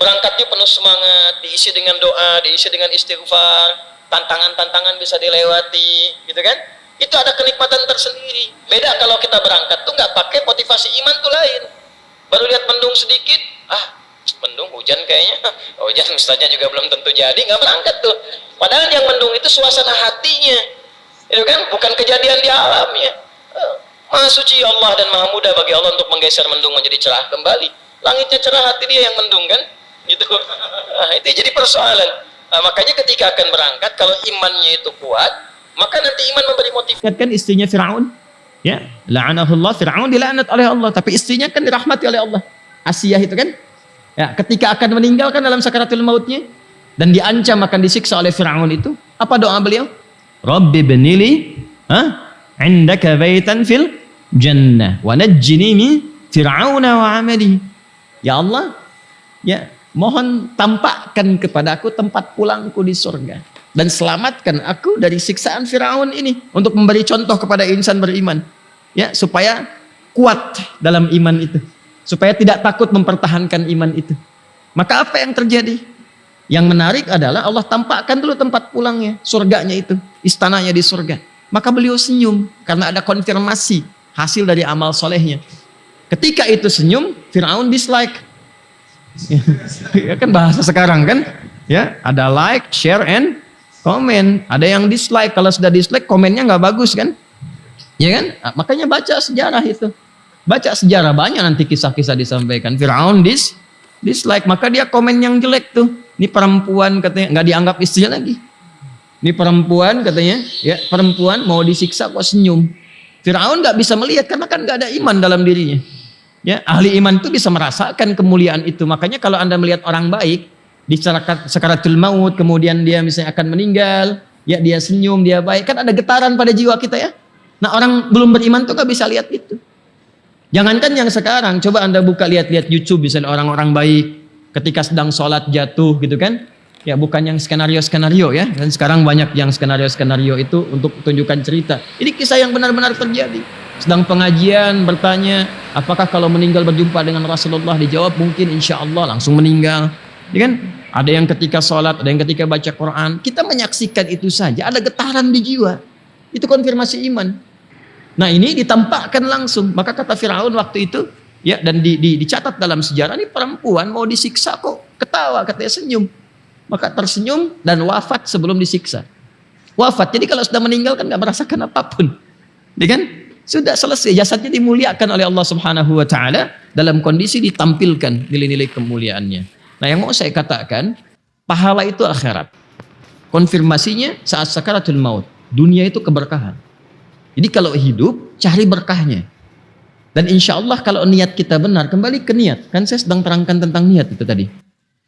berangkatnya penuh semangat, diisi dengan doa, diisi dengan istighfar, tantangan-tantangan bisa dilewati, gitu kan? Itu ada kenikmatan tersendiri. Beda kalau kita berangkat tuh nggak pakai motivasi iman tuh lain. Baru lihat mendung sedikit, ah mendung hujan kayaknya, hujan ustaznya juga belum tentu jadi, nggak berangkat tuh. Padahal yang mendung itu suasana hatinya, itu kan? Bukan kejadian di alamnya. Eh, maha suci Allah dan maha mudah bagi Allah untuk menggeser mendung menjadi cerah kembali. Langitnya cerah, hati dia yang mendung kan? Gitu. Nah, itu jadi persoalan. Nah, makanya ketika akan berangkat, kalau imannya itu kuat, maka nanti iman memberi motivasi. Kan istrinya Fir'aun, ya, la'anahullah, Fir'aun dilaknat oleh Allah, tapi istrinya kan dirahmati oleh Allah. Asiyah itu kan, ya, ketika akan meninggalkan dalam sakaratul mautnya, dan diancam akan disiksa oleh Fir'aun itu, apa doa beliau? Rabbi benili, ha? indaka baitan fil jannah, wa najjini min Fir'auna wa amalihi. Ya Allah, ya mohon tampakkan kepadaku tempat pulangku di surga. Dan selamatkan aku dari siksaan Firaun ini untuk memberi contoh kepada insan beriman. Ya supaya kuat dalam iman itu. Supaya tidak takut mempertahankan iman itu. Maka apa yang terjadi? Yang menarik adalah Allah tampakkan dulu tempat pulangnya surganya itu istananya di surga. Maka beliau senyum karena ada konfirmasi hasil dari amal solehnya. Ketika itu senyum Firaun dislike ya kan bahasa sekarang kan? Ya ada like share and comment. Ada yang dislike. Kalau sudah dislike komennya nggak bagus kan? Ya kan? Nah, makanya baca sejarah itu. Baca sejarah banyak nanti kisah-kisah disampaikan. Firaun dis dislike. Maka dia komen yang jelek tuh. Ini perempuan katanya nggak dianggap istri lagi. Ini perempuan katanya ya perempuan mau disiksa kok senyum. Firaun nggak bisa melihat karena kan nggak ada iman dalam dirinya Ya, ahli iman itu bisa merasakan kemuliaan itu. Makanya kalau Anda melihat orang baik di sekaratul maut, kemudian dia misalnya akan meninggal, ya dia senyum, dia baik, kan ada getaran pada jiwa kita ya. Nah, orang belum beriman tuh gak bisa lihat itu. Jangankan yang sekarang, coba Anda buka lihat-lihat YouTube misalnya orang-orang baik ketika sedang sholat jatuh gitu kan. Ya bukan yang skenario-skenario ya. Dan sekarang banyak yang skenario-skenario itu untuk tunjukkan cerita. Ini kisah yang benar-benar terjadi sedang pengajian bertanya apakah kalau meninggal berjumpa dengan Rasulullah? Dijawab mungkin insya Allah langsung meninggal. Ya kan? Ada yang ketika sholat ada yang ketika baca Quran. Kita menyaksikan itu saja ada getaran di jiwa. Itu konfirmasi iman. Nah ini ditampakkan langsung. Maka kata Firaun waktu itu ya dan di, di, dicatat dalam sejarah ini perempuan mau disiksa kok. Ketawa katanya senyum. Maka tersenyum dan wafat sebelum disiksa. Wafat. Jadi kalau sudah meninggal kan nggak merasakan apa pun. Ya kan sudah selesai, jasadnya dimuliakan oleh Allah Subhanahu wa taala dalam kondisi ditampilkan nilai-nilai kemuliaannya. Nah, yang mau saya katakan, pahala itu akhirat. Konfirmasinya saat sakaratul maut. Dunia itu keberkahan. Jadi kalau hidup, cari berkahnya. Dan insya Allah kalau niat kita benar, kembali ke niat. Kan saya sedang terangkan tentang niat itu tadi.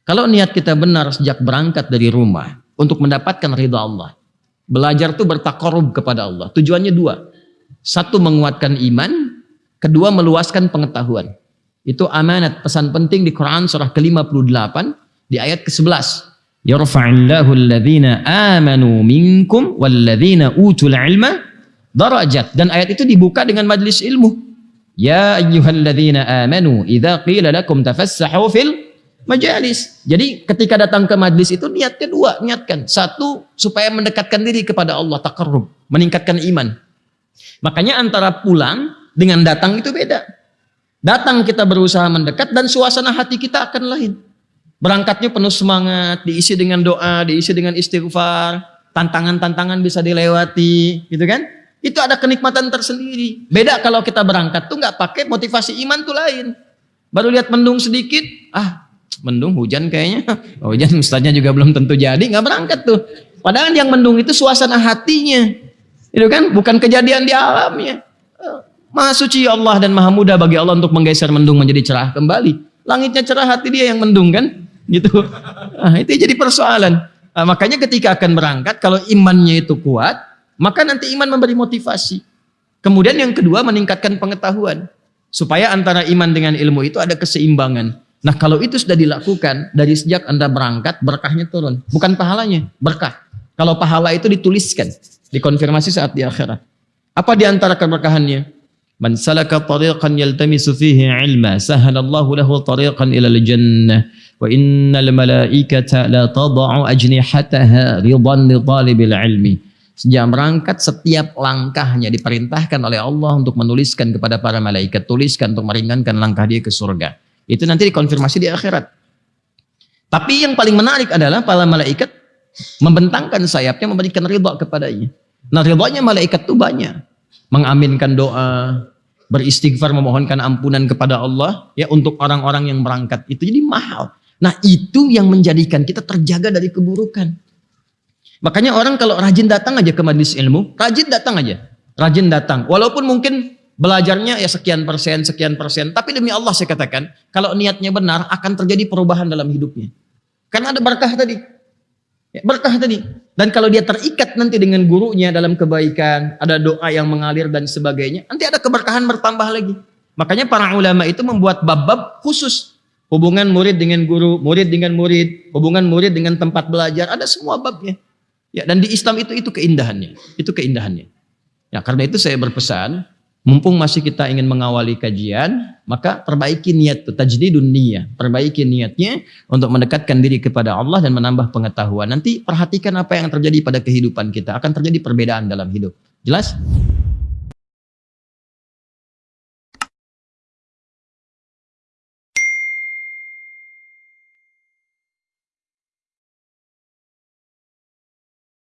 Kalau niat kita benar sejak berangkat dari rumah untuk mendapatkan ridha Allah. Belajar itu bertakarub kepada Allah. Tujuannya dua. Satu menguatkan iman, kedua meluaskan pengetahuan. Itu amanat pesan penting di Quran surah ke-58 di ayat ke-11. Yarfa'illahu alladhina amanu minkum walladhina utul ilma darajat. Dan ayat itu dibuka dengan majlis ilmu. Ya ayyuhalladzina amanu idza qila lakum tafassahu fil majalis. Jadi ketika datang ke majlis itu niatnya dua, niatkan. Satu supaya mendekatkan diri kepada Allah, takarrub, meningkatkan iman. Makanya antara pulang dengan datang itu beda. Datang kita berusaha mendekat dan suasana hati kita akan lain. Berangkatnya penuh semangat, diisi dengan doa, diisi dengan istighfar, tantangan-tantangan bisa dilewati, gitu kan? Itu ada kenikmatan tersendiri. Beda kalau kita berangkat tuh nggak pakai motivasi iman tuh lain. Baru lihat mendung sedikit, ah mendung hujan kayaknya. Oh, hujan ustaznya juga belum tentu jadi, nggak berangkat tuh. Padahal yang mendung itu suasana hatinya. Itu kan bukan kejadian di alamnya. Maha suci Allah dan maha mudah bagi Allah untuk menggeser mendung menjadi cerah kembali. Langitnya cerah, hati dia yang mendung kan? Gitu. Nah, itu jadi persoalan. Nah, makanya ketika akan berangkat, kalau imannya itu kuat, maka nanti iman memberi motivasi. Kemudian yang kedua meningkatkan pengetahuan. Supaya antara iman dengan ilmu itu ada keseimbangan. Nah kalau itu sudah dilakukan, dari sejak Anda berangkat, berkahnya turun. Bukan pahalanya, berkah. Kalau pahala itu dituliskan. Dikonfirmasi saat di akhirat. Apa di antara keberkahannya? Man salaka tariqan yaltamisu fihi ilma sahalallahu lahu tariqan ila al-jannah wa innal malaikata la tad'u ajnihataha ridan li talibil ilmi. Sejak berangkat setiap langkahnya diperintahkan oleh Allah untuk menuliskan kepada para malaikat, tuliskan untuk meringankan langkah dia ke surga. Itu nanti dikonfirmasi di akhirat. Tapi yang paling menarik adalah para malaikat membentangkan sayapnya memberikan ridha kepadanya. Nah ridhanya malaikat itu banyak. Mengaminkan doa, beristighfar memohonkan ampunan kepada Allah ya untuk orang-orang yang berangkat itu jadi mahal. Nah itu yang menjadikan kita terjaga dari keburukan. Makanya orang kalau rajin datang aja ke majelis ilmu, rajin datang aja, rajin datang. Walaupun mungkin belajarnya ya sekian persen, sekian persen, tapi demi Allah saya katakan, kalau niatnya benar akan terjadi perubahan dalam hidupnya. Karena ada berkah tadi, ya, berkah tadi. Dan kalau dia terikat nanti dengan gurunya dalam kebaikan, ada doa yang mengalir dan sebagainya, nanti ada keberkahan bertambah lagi. Makanya para ulama itu membuat bab-bab khusus. Hubungan murid dengan guru, murid dengan murid, hubungan murid dengan tempat belajar, ada semua babnya. Ya, dan di Islam itu itu keindahannya, itu keindahannya. Ya, karena itu saya berpesan, mumpung masih kita ingin mengawali kajian, maka perbaiki niat itu, tajdidun niyah, perbaiki niatnya untuk mendekatkan diri kepada Allah dan menambah pengetahuan. Nanti perhatikan apa yang terjadi pada kehidupan kita, akan terjadi perbedaan dalam hidup. Jelas?